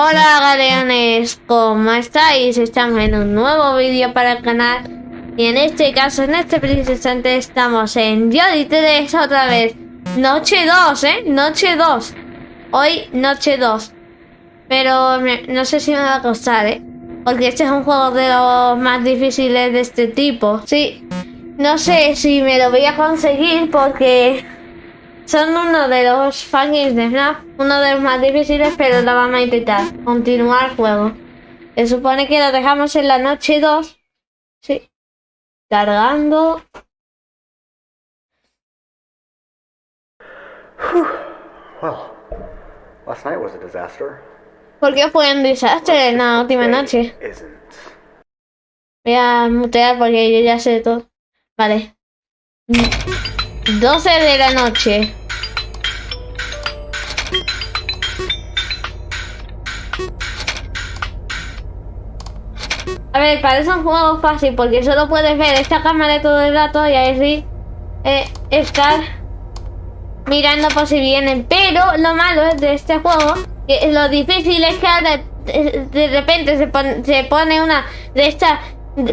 Hola galeones, ¿cómo estáis? Estamos en un nuevo vídeo para el canal Y en este caso, en este preciso instante estamos en Yodi 3 otra vez Noche 2, ¿eh? Noche 2 Hoy, noche 2 Pero no sé si me va a costar, ¿eh? Porque este es un juego de los más difíciles de este tipo Sí, no sé si me lo voy a conseguir porque son uno de los fangirls de FNAF, uno de los más difíciles, pero lo vamos a intentar. Continuar el juego. Se supone que lo dejamos en la noche 2. Sí. Cargando. Well, last night was a disaster. ¿Por qué fue un desastre en la última noche? Voy a mutear porque yo ya sé todo. Vale. 12 de la noche. A ver, parece un juego fácil porque solo puedes ver esta cámara todo el rato y así eh, estar mirando por si vienen. Pero lo malo de este juego, que lo difícil es que ahora de repente se se pone una de estas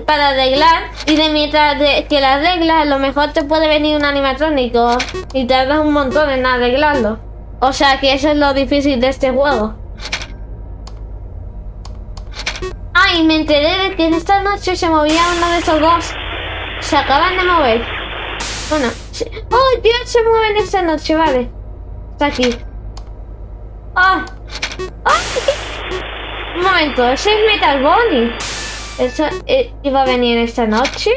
para arreglar y de mientras que la arreglas a lo mejor te puede venir un animatrónico y tardas un montón en arreglarlo. O sea que eso es lo difícil de este juego. Ay, me enteré de que en esta noche se movía uno de estos dos. Se acaban de mover. Bueno, ¡Oh, Dios! Se mueven esta noche, vale. Está aquí. ¡Ah! Un momento, ese es Metal Bonnie. ¿Eso eh, iba a venir esta noche?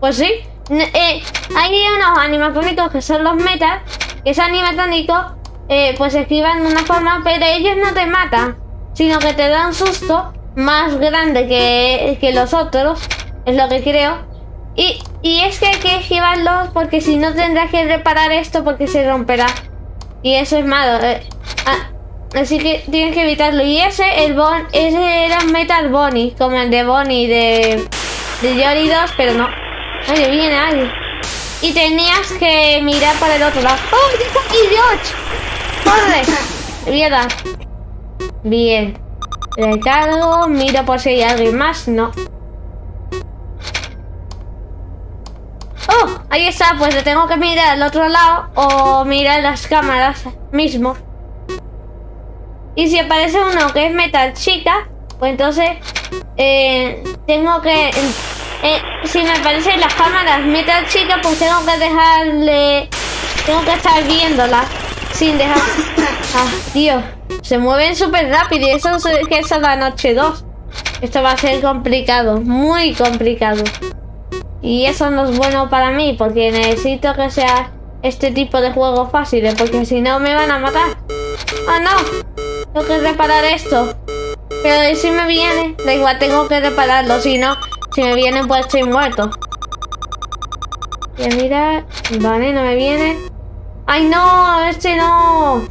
Pues sí. Eh, hay unos animatrónicos que son los metas. Que esos animatrónicos eh, pues esquivan de una forma, pero ellos no te matan. Sino que te dan susto más grande que, que los otros. Es lo que creo. Y, y es que hay que esquivarlos porque si no tendrás que reparar esto porque se romperá. Y eso es malo. Ah, Así que tienes que evitarlo. Y ese, el bon, ese era Metal Bonnie, como el de Bonnie de, de Yori 2, pero no. Oye, viene alguien. Y tenías que mirar para el otro lado. ¡Oh, ¡Corre! Mierda. Bien. Recargo, miro por si hay alguien más. No. ¡Oh! Ahí está, pues le tengo que mirar al otro lado o mirar las cámaras mismo. Y si aparece uno que es metal chica, pues entonces eh, tengo que... Eh, si me aparecen las cámaras metal chica, pues tengo que dejarle... Tengo que estar viéndola sin dejar... Ah, tío. Se mueven súper rápido y eso es que es la noche 2. Esto va a ser complicado, muy complicado. Y eso no es bueno para mí, porque necesito que sea este tipo de juegos fáciles, porque si no me van a matar. ¡Ah, no! Tengo que reparar esto. Pero si me viene, da igual, tengo que repararlo. Si no, si me viene, pues estoy muerto. Y mira, vale, no me viene. ¡Ay, no! ¡Este no!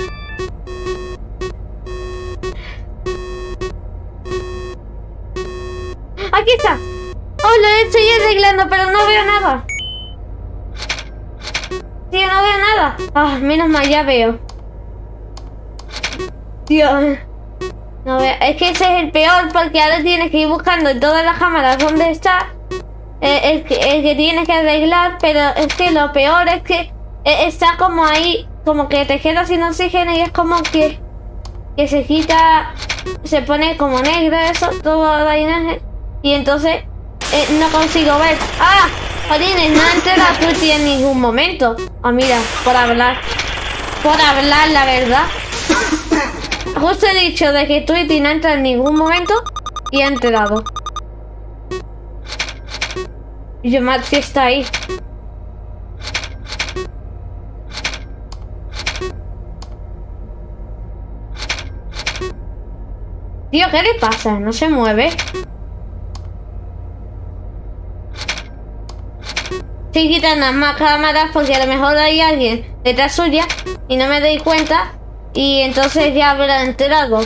¡Aquí está! ¡Oh, lo estoy arreglando, pero no veo nada! Tío, no veo nada. Ah, menos mal, ya veo. Dios. No, es que ese es el peor porque ahora tienes que ir buscando en todas las cámaras dónde está. Eh, el, que, tienes que arreglar, pero es que lo peor es que eh, está como ahí, como que te queda sin oxígeno y es como que, que se quita, se pone como negro eso, todo la imagen. Y entonces eh, no consigo ver. ¡Ah! Jolines, no entré la en ningún momento. Ah, mira, por hablar. Por hablar, la verdad. Justo he dicho de que Tweety no entra en ningún momento y ha enterado. Y que está ahí. Tío, ¿qué le pasa? No se mueve. Estoy quitando más cámaras porque a lo mejor hay alguien detrás suya y no me doy cuenta y entonces ya habrá enterado.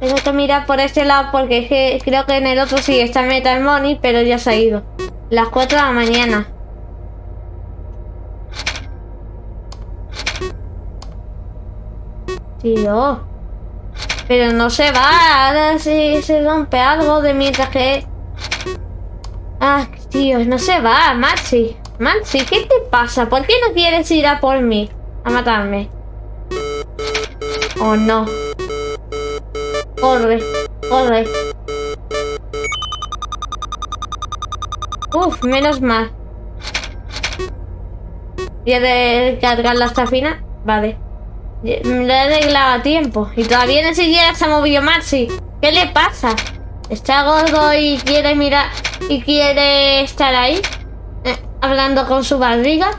Tengo que mirar por este lado porque creo que en el otro sí está Metal Money, pero ya se ha ido. Las 4 de la mañana. Tío. Pero no se va. Ahora sí se rompe algo de mientras que... Ah, tío, no se va. Maxi. Maxi, ¿qué te pasa? ¿Por qué no quieres ir a por mí? A matarme. Oh, no. Corre, corre. Uf, menos mal. ¿Y he de cargar la estafina? Vale. Lo he arreglado a tiempo. Y todavía ni siquiera se ha movido Maxi. ¿Qué le pasa? ¿Está gordo y quiere mirar y quiere estar ahí? Eh, hablando con su barriga.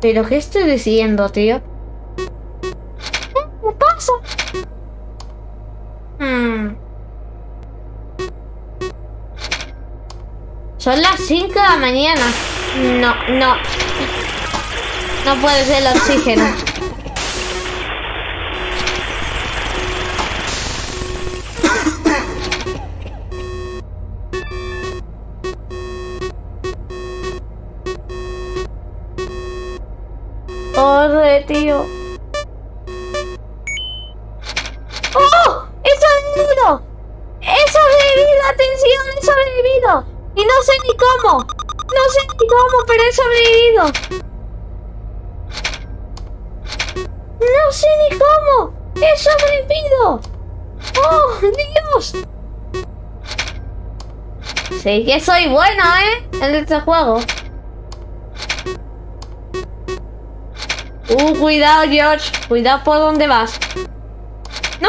¿Pero qué estoy diciendo, tío? ¿Qué pasa? Hmm. Son las 5 de la mañana. No, no. No puede ser el oxígeno. Corre, tío. ¡Oh! ¡He sobrevivido! ¡He sobrevivido! ¡Atención! ¡He sobrevivido! Y no sé ni cómo. No sé ni cómo, pero he sobrevivido. No sé ni cómo. He sobrevivido. ¡Oh, Dios! Sí que soy bueno, ¿eh? En este juego. Uh, cuidado, George. Cuidado por dónde vas. ¡No!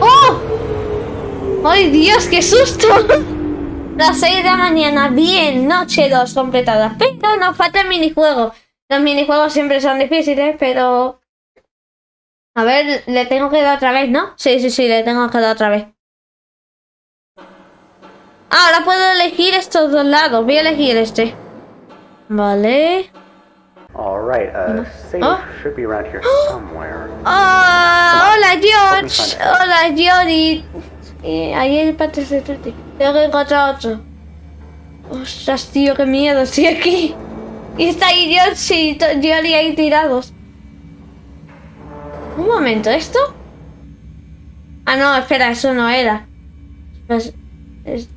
¡Oh! ¡Ay, Dios, qué susto! Las 6 de la mañana, bien, noche 2 completadas. Pero nos falta el minijuego. Los minijuegos siempre son difíciles, pero... A ver, le tengo que dar otra vez, ¿no? Sí, sí, sí, le tengo que dar otra vez. Ahora puedo elegir estos dos lados. Voy a elegir este. Vale. All right, uh, save Oh. should be around here somewhere. Ah, hola George. Hola George. Eh, ahí el parte de Tutti. Tengo que encontrar otro. Ostras, tío, qué miedo. Estoy aquí. Y está ahí George y George ahí tirados. Un momento, ¿esto? Ah, no, espera, eso no era. Pues, es-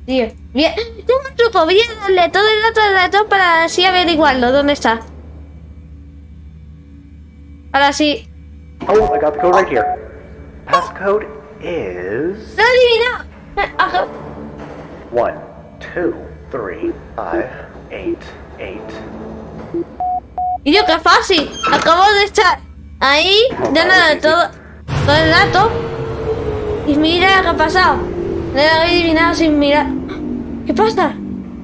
tío. Bien, tengo un truco. Voy a darle todo el rato al ratón para así averiguarlo. ¿Dónde está? Ahora sí. Oh, I got the code right here. Passcode is ¡Lo ajá. one, two, three, five, eight, eight. Y yo, qué fácil. Acabo de estar ahí, dándole todo, todo el rato. Y mira qué ha pasado. Le he adivinado sin mirar. ¿Qué pasa?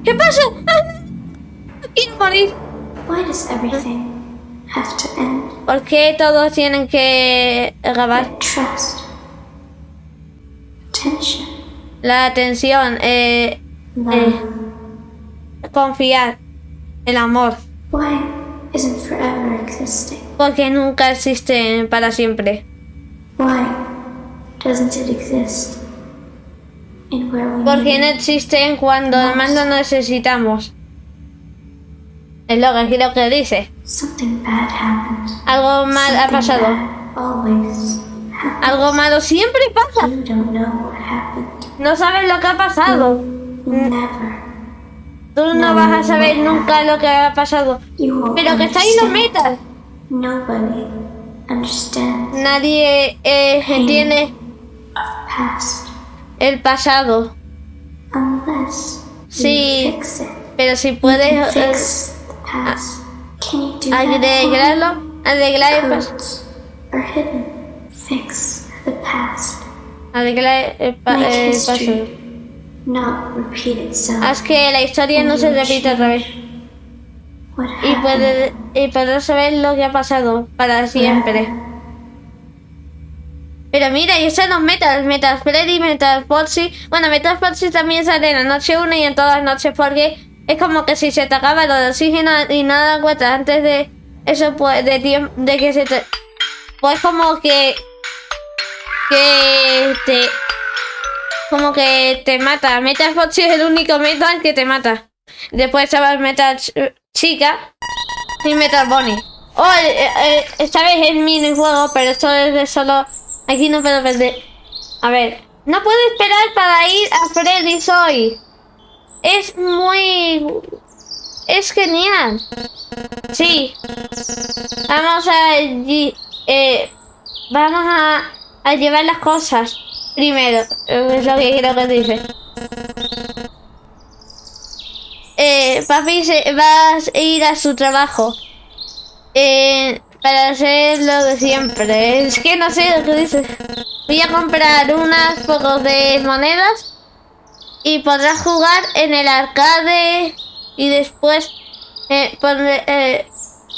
¿Qué pasa? ¡Ah! Quiero morir. Why does everything have to end? ¿Por qué todos tienen que. Attention. La atención, eh, Love. confiar, el amor. Why isn't forever existing? Porque nunca existen para siempre. Why doesn't it exist Porque no existen cuando más lo necesitamos. Es lo que creo que dice. Something bad happened. Algo mal ha pasado. Algo malo siempre pasa. No sabes lo que ha pasado. Never. Tú no vas a saber nunca lo que ha pasado. Pero que está ahí los understand. metas. Nobody understands Nadie eh, entiende el pasado. Sí. Pero si puedes eh, me? arreglarlo, arreglar el pasado. Arreglar el, pa- el pasado. Haz que la historia no se repita otra vez. Y poder, y poder saber lo que ha pasado para siempre. Pero mira, y están los metas, Metal Freddy, Metal Foxy. Bueno, Metal Foxy también sale en la noche 1 y en todas las noches porque es como que si se te acaba de oxígeno y das cuenta antes de eso, pues de tiempo, de que se te... Pues como que... Que te... Como que te mata. Metal Foxy es el único metal que te mata. Después estaba el Metal Ch- chica y Metal Bunny. Oh, esta vez es minijuego, pero esto es de solo... Aquí no puedo perder. A ver, no puedo esperar para ir a Freddy's hoy. Es muy... Es genial. Sí. Vamos a... Eh, vamos a, llevar las cosas primero. Es lo que quiero que dice. Eh, papi se, va a ir a su trabajo. Eh, para hacer lo de siempre. Es que no sé lo que dice. Voy a comprar unas pocos de monedas y podrás jugar en el arcade y después eh, eh,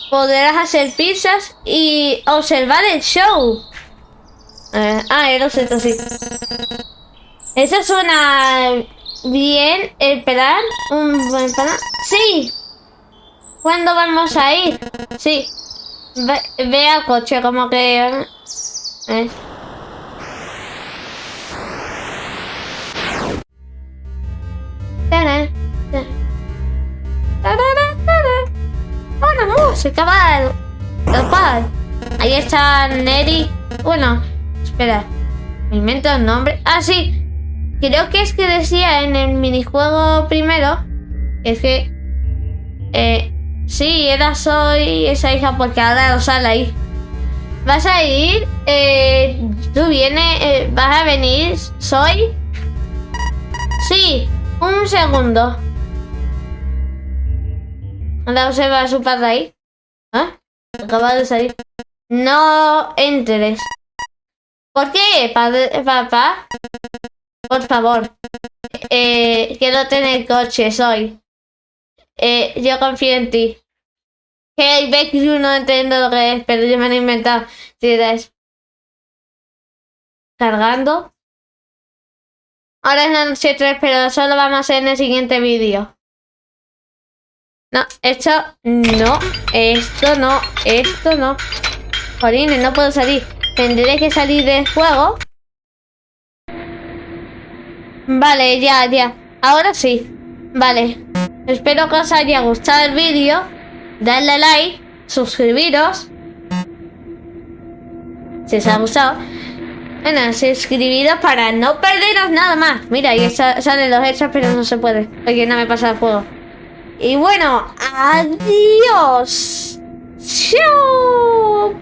podrás hacer pizzas y observar el show. Eh, ah, era esto sí. Eso suena bien, el. Un buen plan. Sí. ¿Cuándo vamos a ir? Sí. Ve, ve al coche, como que... eh. Bueno, música, va. Total. Ahí está Neri. Bueno, espera. Me invento el nombre. Ah, sí. Creo que es que decía en el minijuego primero. Es que. Eh, sí, era soy esa hija porque ahora lo sale ahí. ¿Vas a ir? Eh, ¿Tú vienes? Eh, ¿Vas a venir? ¿Soy? Sí, un segundo. Ahora se va a su padre ahí. ¿Ah? Acaba de salir. No entres. ¿Por qué, padre, papá? Por favor. Eh, quiero tener coche, soy. Eh, yo confío en ti. Hey, Beck, yo no entiendo lo que es, pero yo me lo he inventado. Si es Cargando. Ahora es la noche 3, pero solo vamos a hacer en el siguiente vídeo. No, esto no, esto no, esto no. Jolines, no puedo salir. Tendré que salir del juego. Vale, ya, ya. Ahora sí. Vale. Espero que os haya gustado el vídeo. Dadle like, suscribiros. Si os ha gustado. Bueno, suscribiros para no perderos nada más. Mira, ahí sa- salen los hechos, pero no se puede. Porque no me pasa el juego. Y bueno, adiós. Chao.